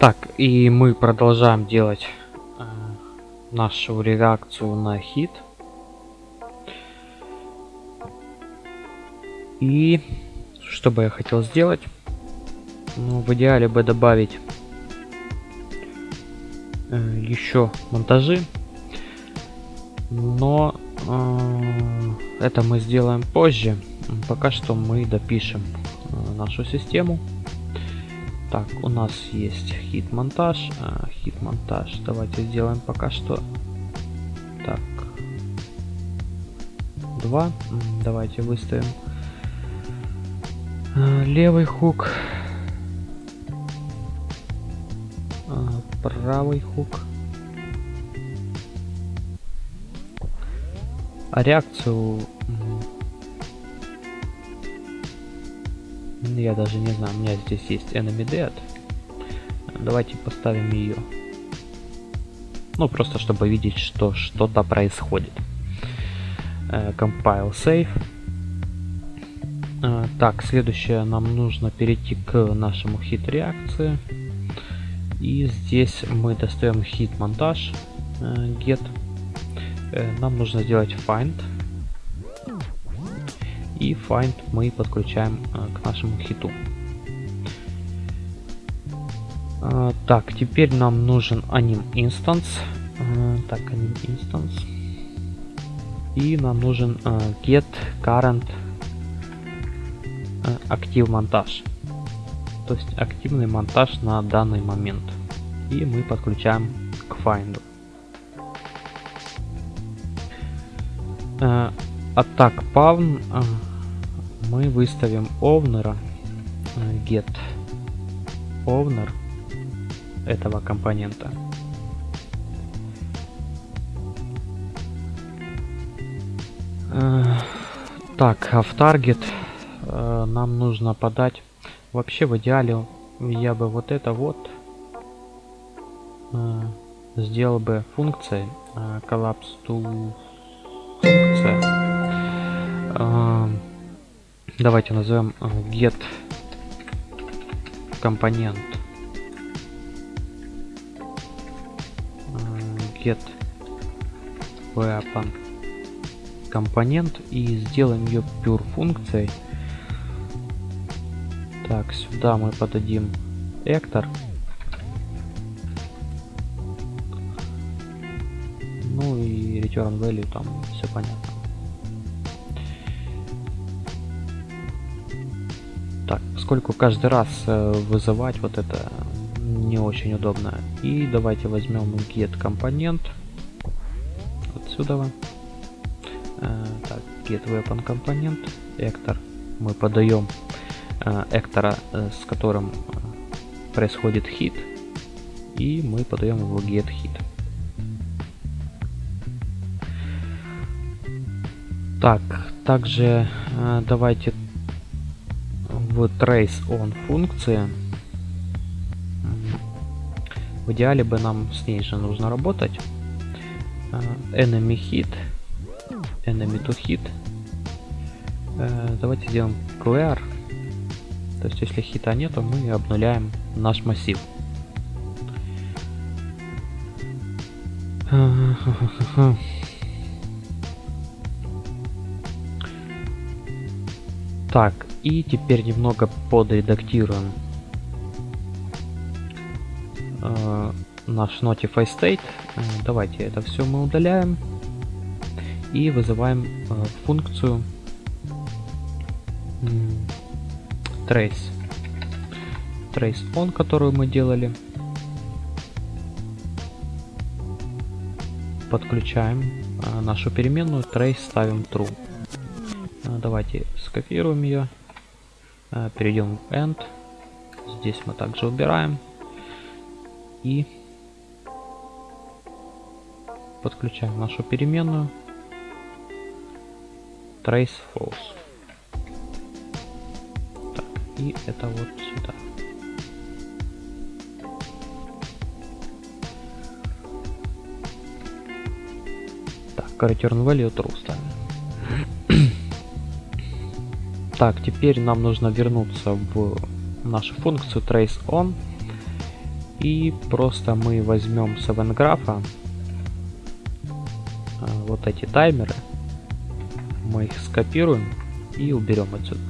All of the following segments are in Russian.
Так, и мы продолжаем делать э, нашу реакцию на хит. И что бы я хотел сделать? Ну, в идеале бы добавить э, еще монтажи. Но э, это мы сделаем позже. Пока что мы допишем э, нашу систему. Так, у нас есть хит-монтаж. А, хит-монтаж. Давайте сделаем пока что. Так. Два. Давайте выставим а, левый хук. А, правый хук. А реакцию Я даже не знаю, у меня здесь есть enemy dead. Давайте поставим ее. Ну, просто чтобы видеть, что что-то происходит. Э, compile save. Э, так, следующее нам нужно перейти к нашему хит реакции. И здесь мы достаем хит монтаж э, get. Нам нужно сделать find и find мы подключаем э, к нашему хиту. Э, так, теперь нам нужен anim instance. Э, так, anim instance. И нам нужен get current актив монтаж. То есть активный монтаж на данный момент. И мы подключаем к find. Атак павн мы выставим owner э, get owner этого компонента. Э, так, а в target э, нам нужно подать. Вообще в идеале я бы вот это вот сделал бы функцией collapse to функция Давайте назовем э, get компонент э, get weapon компонент и сделаем ее pure функцией. Так, сюда мы подадим actor. Ну и return value там все понятно. Поскольку каждый раз э, вызывать вот это не очень удобно. И давайте возьмем get компонент. Отсюда. Э, так, get weapon компонент. Эктор. Мы подаем э, эктора, с которым происходит хит. И мы подаем его get hit. Так, также давайте в trace on функции. В идеале бы нам с ней же нужно работать. Э, enemy hit, enemy to hit. Э, давайте сделаем clear. То есть если хита нету, мы обнуляем наш массив. Так, и теперь немного подредактируем э, наш Notify State. Э, давайте это все мы удаляем. И вызываем э, функцию trace. Trace on, которую мы делали. Подключаем э, нашу переменную trace, ставим true. Э, давайте скопируем ее. Э, перейдем в end. Здесь мы также убираем. И подключаем нашу переменную trace false. Так, и это вот сюда. Так, return value true ставим. Так, теперь нам нужно вернуться в нашу функцию trace on И просто мы возьмем с event вот эти таймеры, мы их скопируем и уберем отсюда.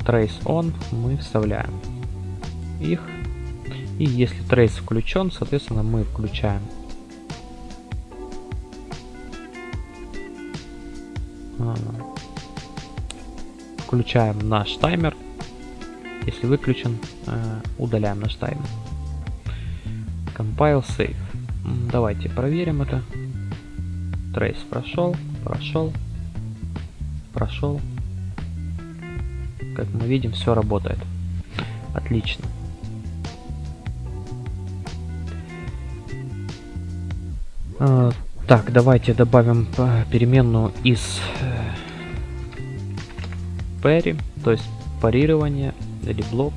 Trace on мы вставляем их. И если trace включен, соответственно, мы включаем включаем наш таймер. Если выключен, э, удаляем наш таймер. Compile Save. Давайте проверим это. Trace прошел, прошел, прошел. Как мы видим, все работает. Отлично. А, так, давайте добавим э, переменную из пари, то есть парирование или блок,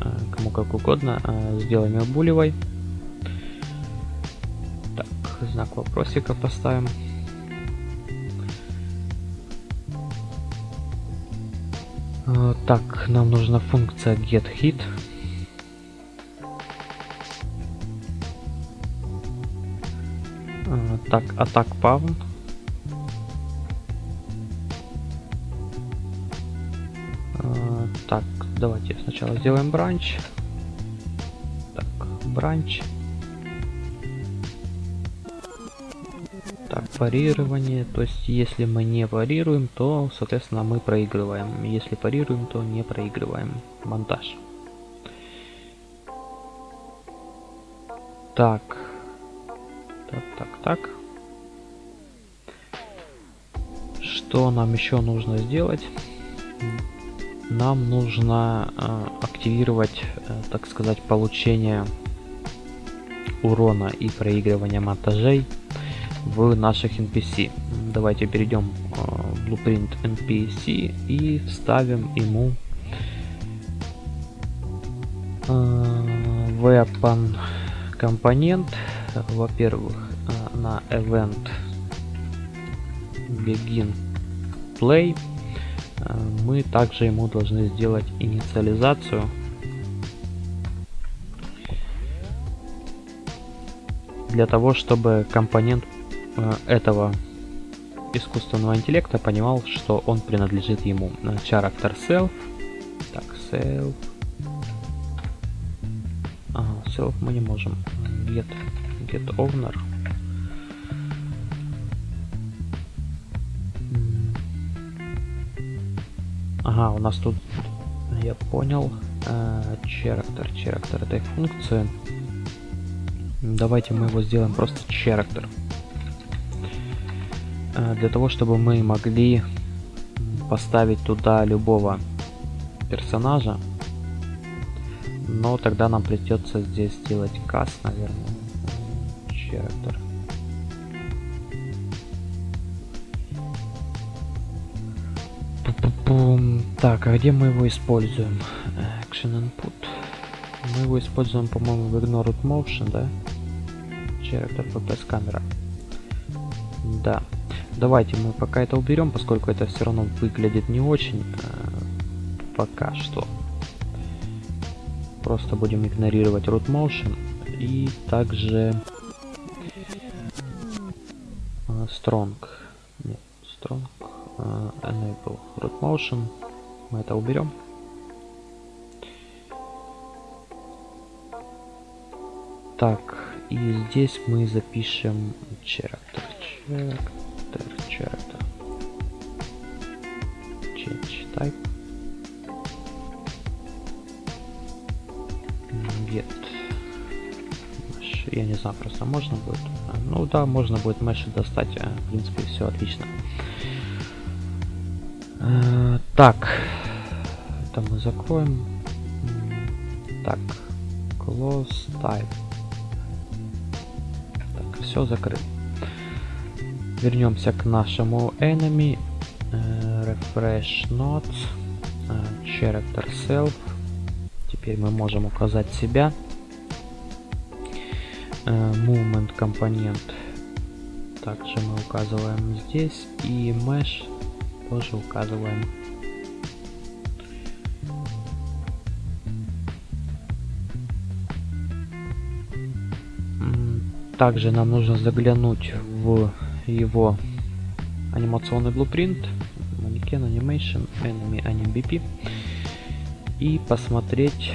э, кому как угодно, э, сделаем ее булевой. Так, знак вопросика поставим. Э, так, нам нужна функция getHit. Так, атак pound. Давайте сначала сделаем бранч. Так, бранч. Так, парирование. То есть, если мы не парируем, то, соответственно, мы проигрываем. Если парируем, то не проигрываем. Монтаж. Так. Так, так, так. Что нам еще нужно сделать? Нам нужно э, активировать, э, так сказать, получение урона и проигрывание монтажей в наших NPC. Давайте перейдем э, в Blueprint NPC и вставим ему weapon компонент, во-первых, на event begin play мы также ему должны сделать инициализацию. Для того, чтобы компонент э, этого искусственного интеллекта понимал, что он принадлежит ему. Э, character self. Так, self. Ага, self мы не можем. Get, get owner. Ага, у нас тут, я понял, character, character этой функции. Давайте мы его сделаем просто character. Э, для того, чтобы мы могли поставить туда любого персонажа. Но тогда нам придется здесь сделать cast, наверное. Character. Так, а где мы его используем? Action Input. Мы его используем, по-моему, в Ignored Motion, да? Character FPS камера. Да. Давайте мы пока это уберем, поскольку это все равно выглядит не очень. Э, пока что. Просто будем игнорировать Root Motion. И также... Э, strong. Нет, Strong. Enable root motion. Мы это уберем. Так, и здесь мы запишем character, character, character. Change type. Get. Я не знаю, просто можно будет. Ну да, можно будет mesh достать. А, в принципе, все отлично. Э, так. Это мы закроем. Так. Close type. Так, все закрыто. Вернемся к нашему enemy. Uh, refresh notes. Uh, character self. Теперь мы можем указать себя. Uh, movement компонент. Также мы указываем здесь. И mesh тоже указываем. Также нам нужно заглянуть в его анимационный blueprint Mannequin Animation Enemy Anim BP и посмотреть,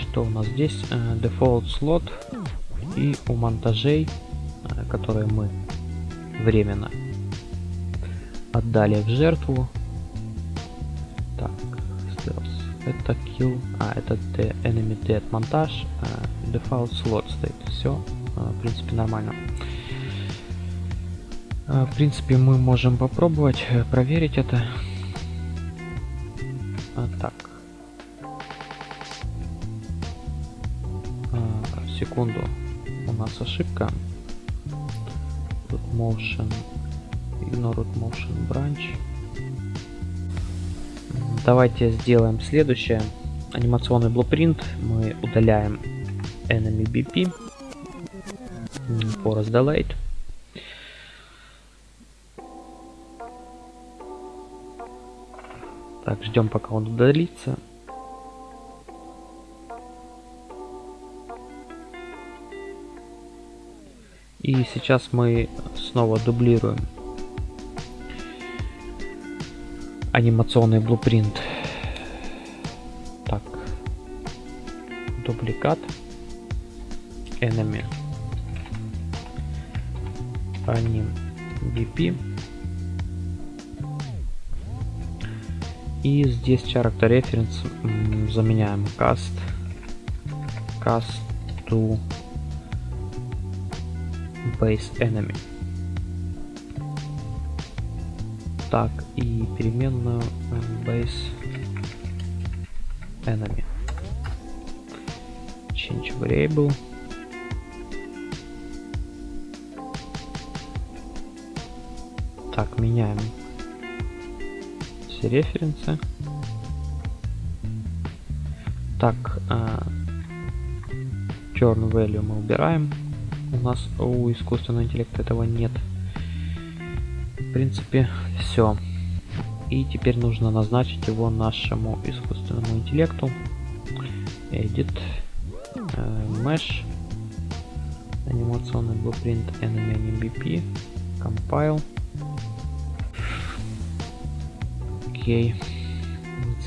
что у нас здесь. Э, дефолт слот и у монтажей, э, которые мы временно отдали в жертву. Так это kill а это the enemy dead монтаж э, default slot стоит. Все в принципе нормально. В принципе мы можем попробовать проверить это. Так. Секунду. У нас ошибка. Тут motion ignore motion branch. Давайте сделаем следующее. Анимационный blueprint мы удаляем enemy bp forest delayed так ждем пока он удалится. И сейчас мы снова дублируем анимационный блупринт. Так. Дубликат. Enemy. Anim BP. И здесь character reference заменяем cast. Cast to base enemy. Так, и переменную base enemy. Change variable. Так, меняем все референсы. Так, turn value мы убираем у нас у искусственного интеллекта этого нет. В принципе, все. И теперь нужно назначить его нашему искусственному интеллекту. Edit, э, Mesh, анимационный blueprint enemy NMBP, compile. Окей.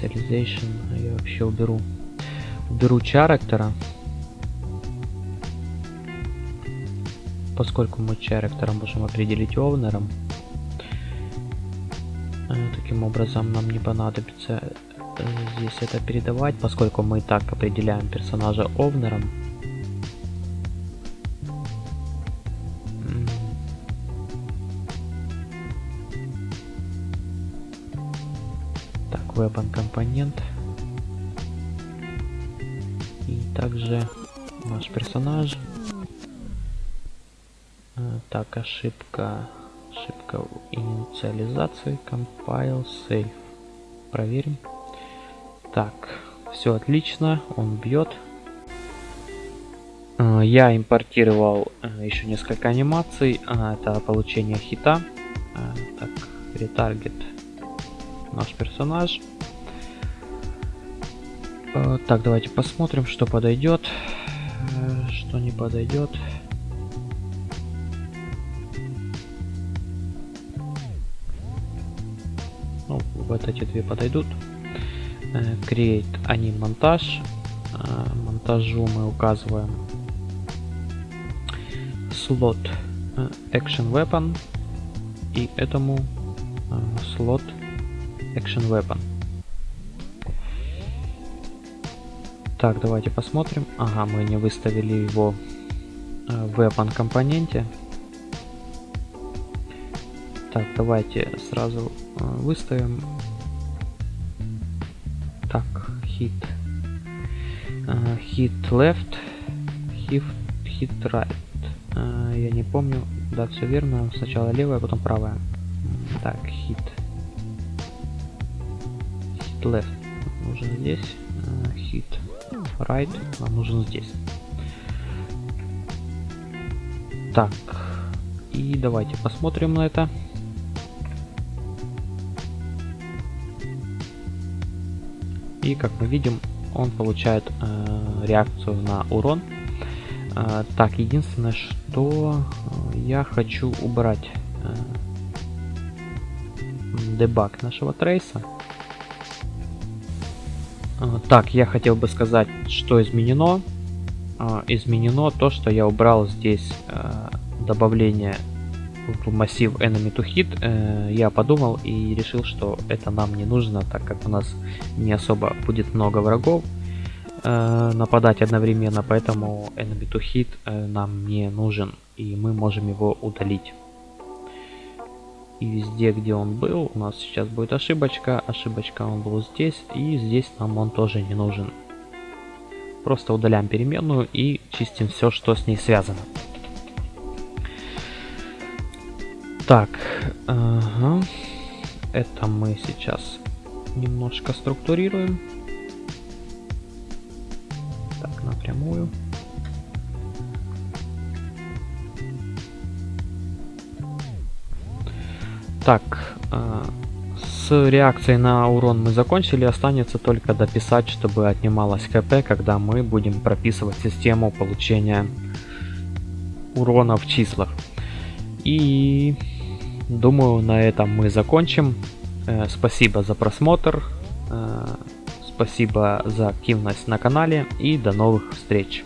Initialization я вообще уберу. Уберу character поскольку мы character можем определить овнером, э, таким образом нам не понадобится э, здесь это передавать, поскольку мы и так определяем персонажа овнером. Так, weapon компонент. И также наш персонаж так, ошибка. Ошибка в инициализации. Compile, save. Проверим. Так, все отлично. Он бьет. А, я импортировал э, еще несколько анимаций. А, это получение хита. Так, ретаргет наш персонаж. Так, давайте посмотрим, что подойдет, э, что не подойдет. Вот эти две подойдут. Э, create они монтаж. Э, монтажу мы указываем слот э, Action Weapon и этому слот Action Weapon. Так, давайте посмотрим. Ага, мы не выставили его в Weapon компоненте. Так, давайте сразу выставим так, hit. Uh, hit left, hit, hit right. Uh, я не помню. Да, все верно. Сначала левая, потом правая. Так, hit. Hit left нужен здесь. Hit right нам нужен здесь. Так. И давайте посмотрим на это. И как мы видим, он получает э, реакцию на урон. А, так, единственное, что э, я хочу убрать э, дебаг нашего трейса. А, так, я хотел бы сказать, что изменено. А, изменено то, что я убрал здесь э, добавление массив enemy to hit. Э, я подумал и решил, что это нам не нужно, так как у нас не особо будет много врагов э, нападать одновременно, поэтому enemy to hit нам не нужен и мы можем его удалить. И везде, где он был, у нас сейчас будет ошибочка. Ошибочка он был здесь, и здесь нам он тоже не нужен. Просто удаляем переменную и чистим все, что с ней связано. Так, ага. это мы сейчас немножко структурируем. Так, напрямую. Так, э, с реакцией на урон мы закончили, останется только дописать, чтобы отнималось КП, когда мы будем прописывать систему получения урона в числах. И думаю, на этом мы закончим. Э, спасибо за просмотр, э, спасибо за активность на канале и до новых встреч.